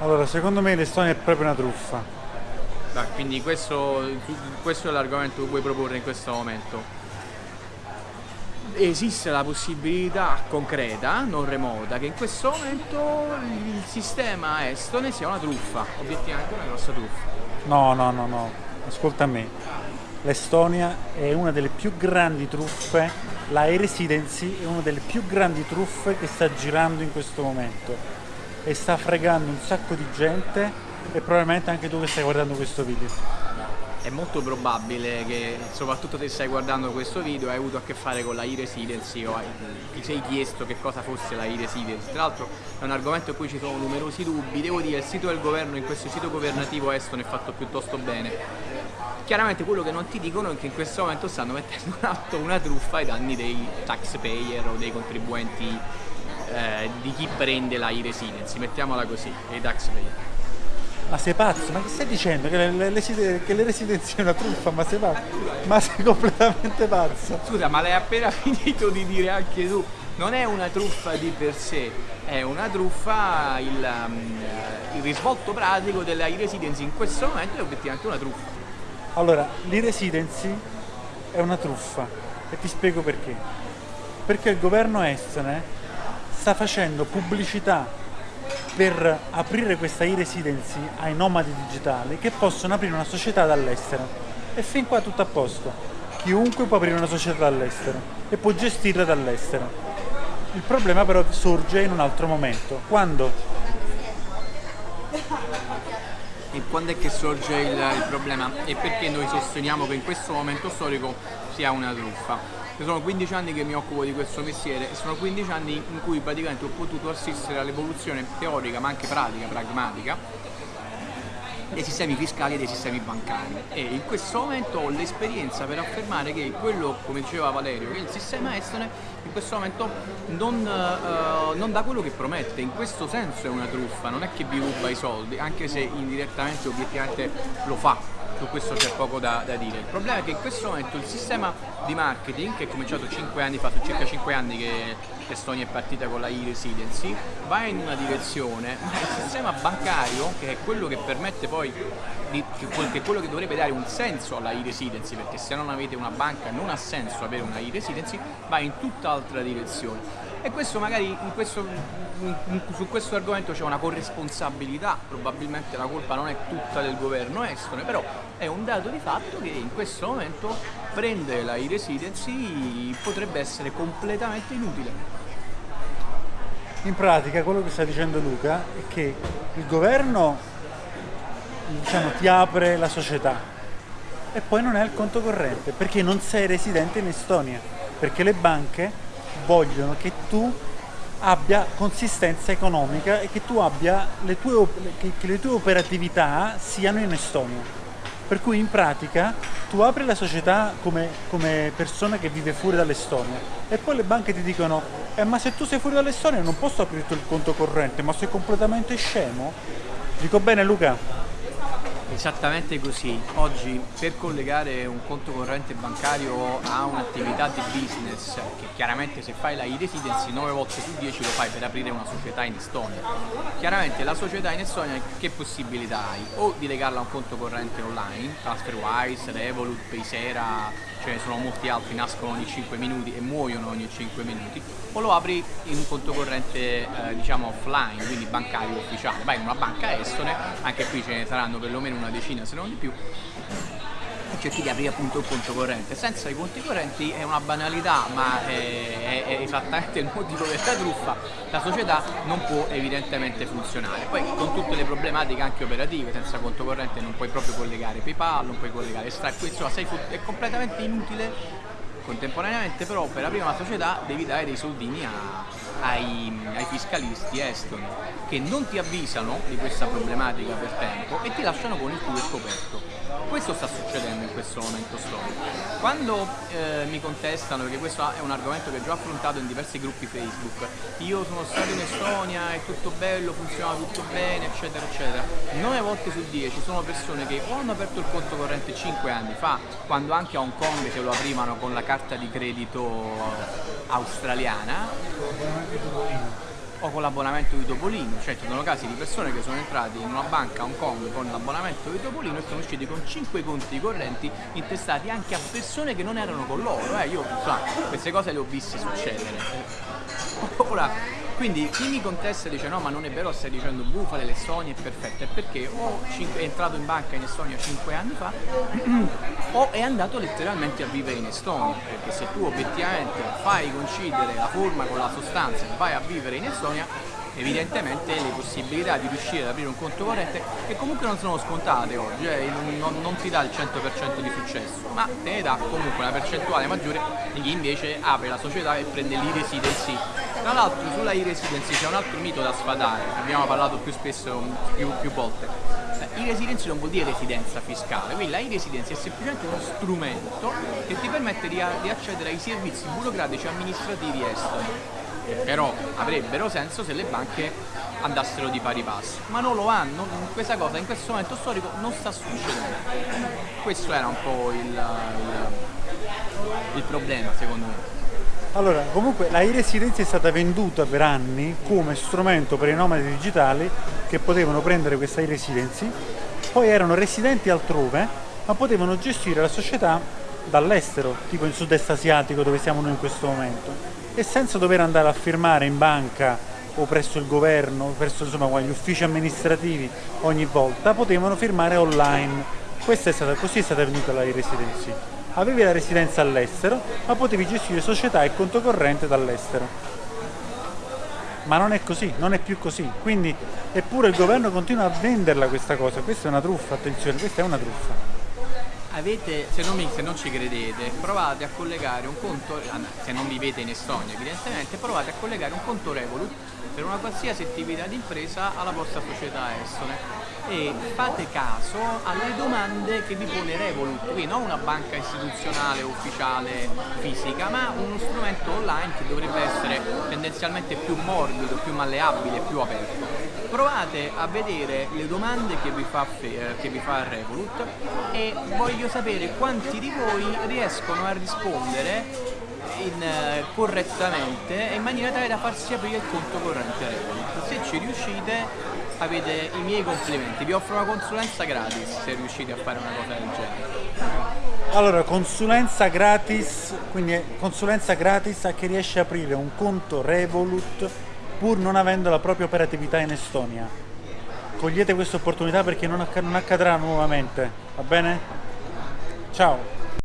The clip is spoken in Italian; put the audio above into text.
Allora, secondo me l'Estonia è proprio una truffa. Dai, quindi questo, questo è l'argomento che vuoi proporre in questo momento. Esiste la possibilità concreta, non remota, che in questo momento il sistema estone sia una truffa, obiettivamente una grossa truffa. No, no, no, no. Ascolta me. L'Estonia è una delle più grandi truffe, la e-residency è una delle più grandi truffe che sta girando in questo momento e sta fregando un sacco di gente e probabilmente anche tu che stai guardando questo video è molto probabile che soprattutto se stai guardando questo video hai avuto a che fare con la e-residency o hai, ti sei chiesto che cosa fosse la e-residency. Tra l'altro è un argomento in cui ci sono numerosi dubbi, devo dire il sito del governo in questo sito governativo estone è fatto piuttosto bene. Chiaramente quello che non ti dicono è che in questo momento stanno mettendo in atto una truffa ai danni dei taxpayer o dei contribuenti eh, di chi prende la e-residency, mettiamola così, dei taxpayer. Ma sei pazzo? Ma che stai dicendo? Che le, le, le, che le residenze è una truffa? Ma sei pazzo? Ma sei completamente pazzo? Scusa, ma l'hai appena finito di dire anche tu. Non è una truffa di per sé, è una truffa, il, um, il risvolto pratico della e-residency in questo momento è obiettivamente una truffa. Allora, l'e-residency è una truffa e ti spiego perché. Perché il governo estone sta facendo pubblicità per aprire questa e-residency ai nomadi digitali che possono aprire una società dall'estero. E fin qua tutto a posto. Chiunque può aprire una società dall'estero e può gestirla dall'estero. Il problema però sorge in un altro momento, quando e quando è che sorge il, il, problema e perché noi sosteniamo che in questo momento storico sia una truffa sono 15 anni che mi occupo di questo mestiere e sono 15 anni in cui praticamente ho potuto assistere all'evoluzione teorica ma anche pratica, pragmatica dei sistemi fiscali e dei sistemi bancari. E in questo momento ho l'esperienza per affermare che quello, come diceva Valerio, che il sistema estone in questo momento non, uh, non dà quello che promette, in questo senso è una truffa, non è che vi ruba i soldi, anche se indirettamente obiettivamente lo fa su questo c'è poco da, da, dire. Il problema è che in questo momento il sistema di marketing, che è cominciato 5 anni fa, sono circa 5 anni che Estonia è partita con la e-residency, va in una direzione, ma il sistema bancario, che è quello che permette poi, di, che, è quello che dovrebbe dare un senso alla e-residency, perché se non avete una banca non ha senso avere una e-residency, va in tutt'altra direzione e questo magari questo, su questo argomento c'è una corresponsabilità, probabilmente la colpa non è tutta del governo estone, però è un dato di fatto che in questo momento prendere la e-residency potrebbe essere completamente inutile. In pratica quello che sta dicendo Luca è che il governo diciamo, ti apre la società e poi non è al conto corrente perché non sei residente in Estonia, perché le banche vogliono che tu abbia consistenza economica e che abbia le tue, che, che le tue operatività siano in Estonia. Per cui in pratica tu apri la società come, come persona che vive fuori dall'Estonia e poi le banche ti dicono eh, ma se tu sei fuori dall'Estonia non posso aprirti il conto corrente, ma sei completamente scemo? Dico bene Luca? Esattamente così. Oggi per collegare un conto corrente bancario a un'attività di business, che chiaramente se fai la e-residency 9 volte su 10 lo fai per aprire una società in Estonia. Chiaramente la società in Estonia che possibilità hai? O di legarla a un conto corrente online, TransferWise, Revolut, Paysera, ce ne sono molti altri, nascono ogni 5 minuti e muoiono ogni 5 minuti, o lo apri in un conto corrente eh, diciamo offline, quindi bancario ufficiale, vai in una banca estone, anche qui ce ne saranno perlomeno una decina se non di più, e cerchi di aprire appunto il conto corrente. Senza i conti correnti è una banalità, ma è, è, è esattamente il motivo della truffa, la società non può evidentemente funzionare. Poi con tutte le problematiche anche operative, senza conto corrente non puoi proprio collegare PayPal, non puoi collegare Stripe, insomma sei, è completamente inutile contemporaneamente però per aprire una società devi dare dei soldini a, ai, ai, fiscalisti estoni che non ti avvisano di questa problematica per tempo e ti lasciano con il culo scoperto. Questo sta succedendo in questo momento storico. Quando eh, mi contestano, perché questo è un argomento che ho già affrontato in diversi gruppi Facebook, io sono stato in Estonia, è tutto bello, funziona tutto bene, eccetera, eccetera. 9 volte su 10 sono persone che o hanno aperto il conto corrente 5 anni fa, quando anche a Hong Kong se lo aprivano con la carta di credito australiana, o con l'abbonamento di Topolino, cioè ci sono casi di persone che sono entrati in una banca a Hong Kong con l'abbonamento di Topolino e sono usciti con 5 conti correnti intestati anche a persone che non erano con loro, eh, io insomma, queste cose le ho viste succedere. Ora, quindi chi mi contesta e dice no ma non è vero stai dicendo bufale l'Estonia è perfetta è perché o è entrato in banca in Estonia 5 anni fa o è andato letteralmente a vivere in Estonia perché se tu obiettivamente fai coincidere la forma con la sostanza e vai a vivere in Estonia evidentemente le possibilità di riuscire ad aprire un conto corrente che comunque non sono scontate oggi, eh, non, non, ti dà il 100% di successo, ma te ne dà comunque una percentuale maggiore di chi invece apre la società e prende l'e-residency. Tra l'altro sulla e-residency c'è un altro mito da sfatare, abbiamo parlato più spesso, più, più volte. E-residency non vuol dire residenza fiscale, quindi la e-residency è semplicemente uno strumento che ti permette di, di accedere ai servizi burocratici amministrativi esteri però avrebbero senso se le banche andassero di pari passo, ma non lo hanno, questa cosa in questo momento storico non sta succedendo. Questo era un po' il, il, il problema secondo me. Allora, comunque la e-residenza è stata venduta per anni come strumento per i nomadi digitali che potevano prendere questa e-residency, poi erano residenti altrove, ma potevano gestire la società dall'estero, tipo in sud-est asiatico dove siamo noi in questo momento e senza dover andare a firmare in banca o presso il governo, presso insomma, gli uffici amministrativi ogni volta, potevano firmare online. Questa è stata, così è stata venuta la residency. Avevi la residenza all'estero, ma potevi gestire società e conto corrente dall'estero. Ma non è così, non è più così. Quindi, eppure il governo continua a venderla questa cosa. Questa è una truffa, attenzione, questa è una truffa avete, se non, mi, se non, ci credete, provate a collegare un conto, se non vivete in Estonia evidentemente, provate a collegare un conto Revolut per una qualsiasi attività di impresa alla vostra società estone e fate caso alle domande che vi pone Revolut, quindi non una banca istituzionale ufficiale fisica, ma uno strumento online che dovrebbe essere tendenzialmente più morbido, più malleabile, più aperto. Provate a vedere le domande che vi fa, eh, che vi fa Revolut e voglio sapere quanti di voi riescono a rispondere in, uh, correttamente in maniera tale da farsi aprire il conto corrente Revolut. Se ci riuscite avete i miei complimenti, vi offro una consulenza gratis se riuscite a fare una cosa del genere. Allora, consulenza gratis, quindi consulenza gratis a chi riesce a aprire un conto Revolut pur non avendo la propria operatività in Estonia. Cogliete questa opportunità perché non, acc non accadrà nuovamente, va bene? Ciao!